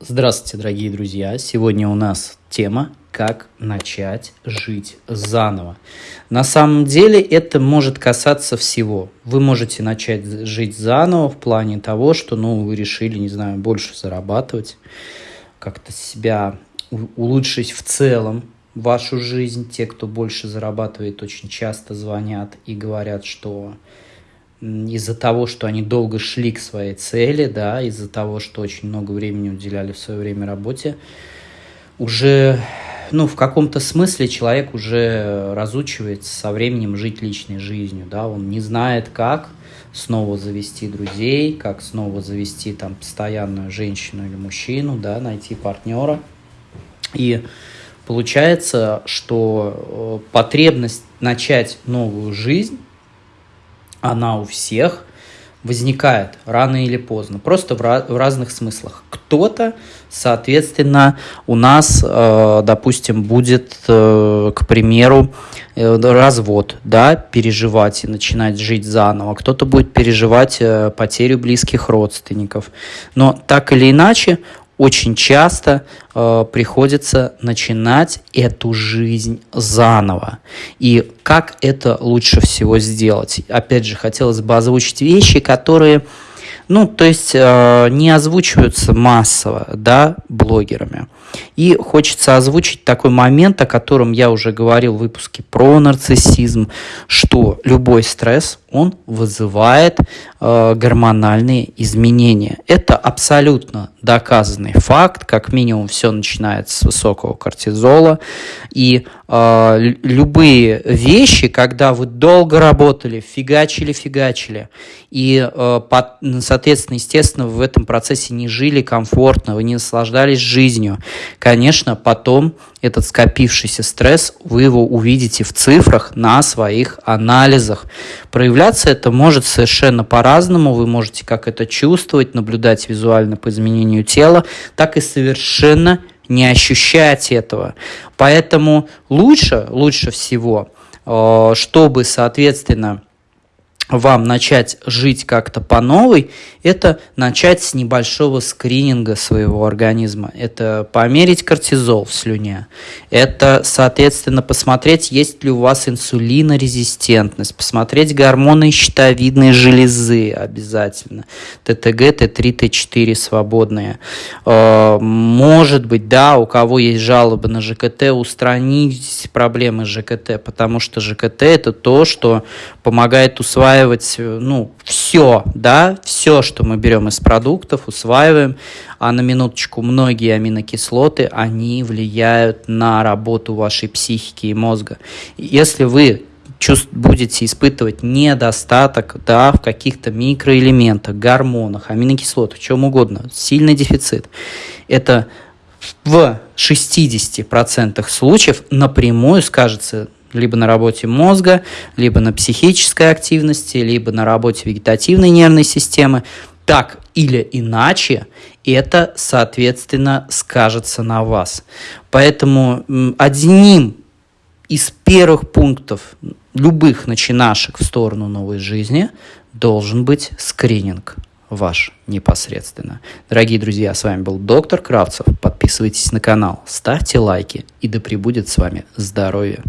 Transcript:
Здравствуйте, дорогие друзья! Сегодня у нас тема «Как начать жить заново». На самом деле это может касаться всего. Вы можете начать жить заново в плане того, что ну, вы решили, не знаю, больше зарабатывать, как-то себя улучшить в целом вашу жизнь. Те, кто больше зарабатывает, очень часто звонят и говорят, что из-за того, что они долго шли к своей цели, да, из-за того, что очень много времени уделяли в свое время работе, уже, ну, в каком-то смысле человек уже разучивается со временем жить личной жизнью, да, он не знает, как снова завести друзей, как снова завести там постоянную женщину или мужчину, да, найти партнера. И получается, что э, потребность начать новую жизнь она у всех возникает рано или поздно, просто в, ra- в разных смыслах. Кто-то, соответственно, у нас, э, допустим, будет, э, к примеру, э, развод, да, переживать и начинать жить заново. Кто-то будет переживать э, потерю близких родственников. Но так или иначе, очень часто э, приходится начинать эту жизнь заново. И как это лучше всего сделать? Опять же, хотелось бы озвучить вещи, которые ну, то есть э, не озвучиваются массово, да, блогерами. И хочется озвучить такой момент, о котором я уже говорил в выпуске про нарциссизм, что любой стресс, он вызывает э, гормональные изменения. Это абсолютно доказанный факт, как минимум все начинается с высокого кортизола. И э, любые вещи, когда вы долго работали, фигачили-фигачили, и, э, под, соответственно, естественно, в этом процессе не жили комфортно, вы не наслаждались жизнью, конечно, потом этот скопившийся стресс, вы его увидите в цифрах на своих анализах. Проявляться это может совершенно по-разному. Вы можете как это чувствовать, наблюдать визуально по изменению тела, так и совершенно не ощущать этого. Поэтому лучше, лучше всего, э, чтобы, соответственно, вам начать жить как-то по новой, это начать с небольшого скрининга своего организма. Это померить кортизол в слюне. Это, соответственно, посмотреть, есть ли у вас инсулинорезистентность. Посмотреть гормоны щитовидной железы обязательно. ТТГ, Т3, Т4 свободные. Э, может быть, да, у кого есть жалобы на ЖКТ, устранить проблемы с ЖКТ, потому что ЖКТ это то, что помогает усваивать усваивать, э, ну, все, да, все, что мы берем из продуктов, усваиваем, а на минуточку многие аминокислоты, они влияют на работу вашей психики и мозга. Если вы будете испытывать недостаток да, в каких-то микроэлементах, гормонах, аминокислотах, чем угодно, сильный дефицит, это в 60% случаев напрямую скажется либо на работе мозга, либо на психической активности, либо на работе вегетативной нервной системы. Так или иначе, это, соответственно, скажется на вас. Поэтому одним из первых пунктов любых начинашек в сторону новой жизни должен быть скрининг ваш непосредственно. Дорогие друзья, с вами был доктор Кравцев. Подписывайтесь на канал, ставьте лайки и да пребудет с вами здоровье.